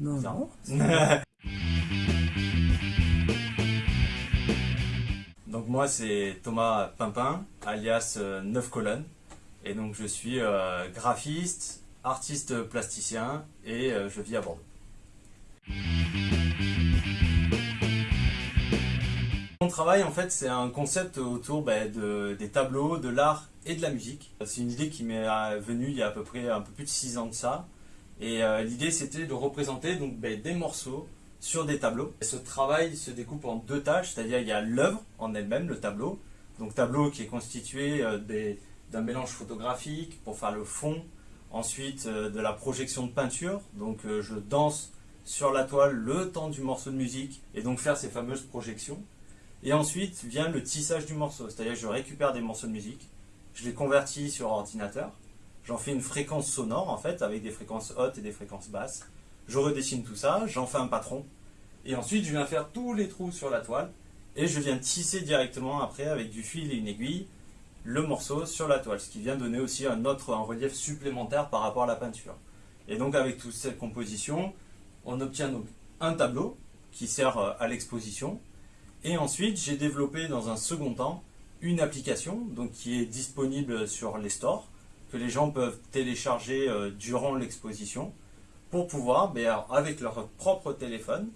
Non, Non. donc moi c'est Thomas Pimpin, alias euh, Neuf Colonnes. Et donc je suis euh, graphiste, artiste plasticien et euh, je vis à Bordeaux. Mon travail en fait c'est un concept autour de- des tableaux, de l'art et de la musique. C'est une idée qui m'est euh, venue il y a à peu près un peu plus de 6 ans de ça. Et euh, l'idée c'était de représenter donc, ben, des morceaux sur des tableaux. Et ce travail se découpe en deux tâches, c'est-à-dire il y a l'œuvre en elle-même, le tableau. Donc tableau qui est constitué euh, d'un mélange photographique pour faire le fond, ensuite euh, de la projection de peinture. Donc je danse sur la toile le temps du morceau de musique et donc faire ces fameuses projections. Et ensuite vient le tissage du morceau, c'est-à-dire je récupère des morceaux de musique, je les convertis sur ordinateur, j'en fais une fréquence sonore en fait avec des fréquences hautes et des fréquences basses. Je redessine tout ça, j'en fais un patron et ensuite je viens faire tous les trous sur la toile et je viens tisser directement après avec du fil et une aiguille le morceau sur la toile, ce qui vient donner aussi un autre un relief supplémentaire par rapport à la peinture. Et donc avec toute cette composition, on obtient donc un tableau qui sert euh, à l'exposition. Et ensuite, j'ai développé dans un second temps une application donc, qui est disponible sur les stores, que les gens peuvent télécharger euh, durant l'exposition pour pouvoir, ben, avec leur propre téléphone,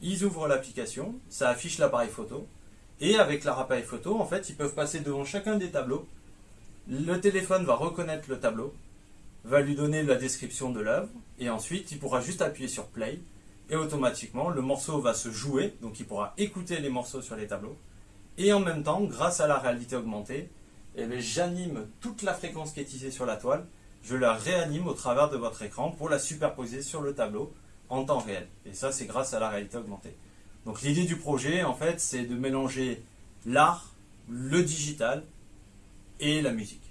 ils ouvrent l'application, ça affiche l'appareil photo, et avec leur appareil photo, en fait, ils peuvent passer devant chacun des tableaux. Le téléphone va reconnaître le tableau, va lui donner la description de l'œuvre, et ensuite, il pourra juste appuyer sur play, et automatiquement, le morceau va se jouer, donc il pourra écouter les morceaux sur les tableaux, et en même temps, grâce à la réalité augmentée, eh j'anime toute la fréquence qui est tissée sur la toile, je la réanime au travers de votre écran pour la superposer sur le tableau en temps réel. Et ça, c'est grâce à la réalité augmentée. Donc l'idée du projet, en fait, c'est de mélanger l'art, le digital et la musique.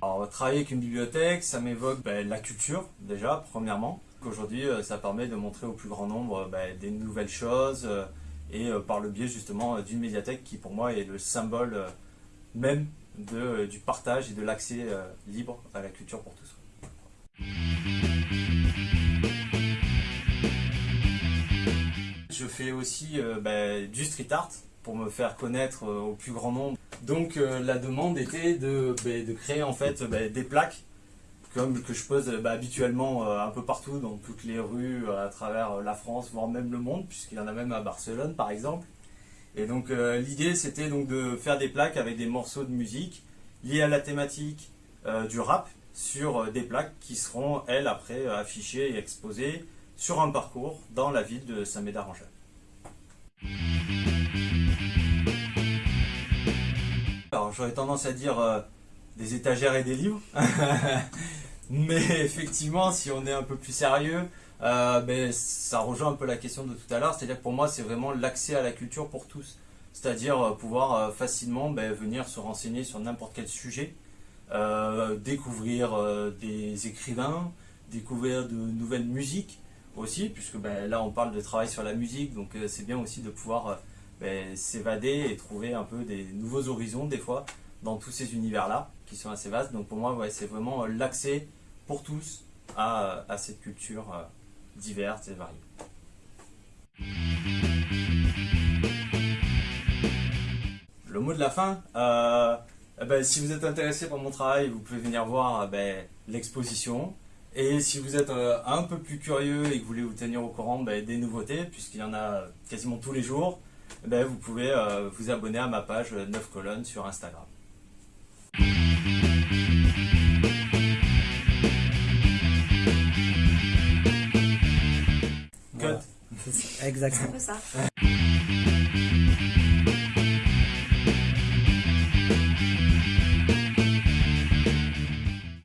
Alors, travailler avec une bibliothèque, ça m'évoque ben, la culture, déjà, premièrement. Aujourd'hui, euh, ça permet de montrer au plus grand nombre ben, des nouvelles choses euh, et euh, par le biais justement euh, d'une médiathèque qui, pour moi, est le symbole euh, même du partage et de l'accès libre à la culture pour tous. Je fais aussi ben, du street art pour me faire connaître au plus grand nombre. Donc la demande était de, de créer en fait ben, des plaques comme que je pose ben, habituellement euh, un peu partout dans toutes les rues euh, à travers euh, la France voire même le monde puisqu'il y en a même à Barcelone par exemple. Et donc euh, l'idée c'était donc de faire des plaques avec des morceaux de musique liés à la thématique euh, du rap sur euh, des plaques qui seront elles après euh, affichées et exposées sur un parcours dans la ville de Saint-Médard-en-Jalles. Alors j'aurais tendance à dire euh, des étagères et des livres, mais effectivement si on est un peu plus sérieux, euh, ben, ça rejoint un peu la question de tout à l'heure, c'est-à-dire que pour moi c'est vraiment l'accès à la culture pour tous, c'est-à-dire euh, pouvoir euh, facilement ben, venir se renseigner sur n'importe quel sujet, découvrir des écrivains, découvrir de nouvelles musiques aussi, puisque ben, là on parle de travail sur la musique, donc c'est bien aussi de pouvoir ben, s'évader et trouver un peu des nouveaux horizons des fois dans tous ces univers-là qui sont assez vastes. Donc pour moi, c'est vraiment euh, l'accès pour tous à, à cette culture euh, diverse et variée. Le mot de la fin, euh, eh ben, si vous êtes intéressé par mon travail, vous pouvez venir voir euh, ben, l'exposition. Et si vous êtes euh, un peu plus curieux et que vous voulez vous tenir au courant ben, des nouveautés, puisqu'il y en a quasiment tous les jours, ben, vous pouvez euh, vous abonner à ma page 9 colonnes sur Instagram. Voilà. C'est Exactement. un peu ça.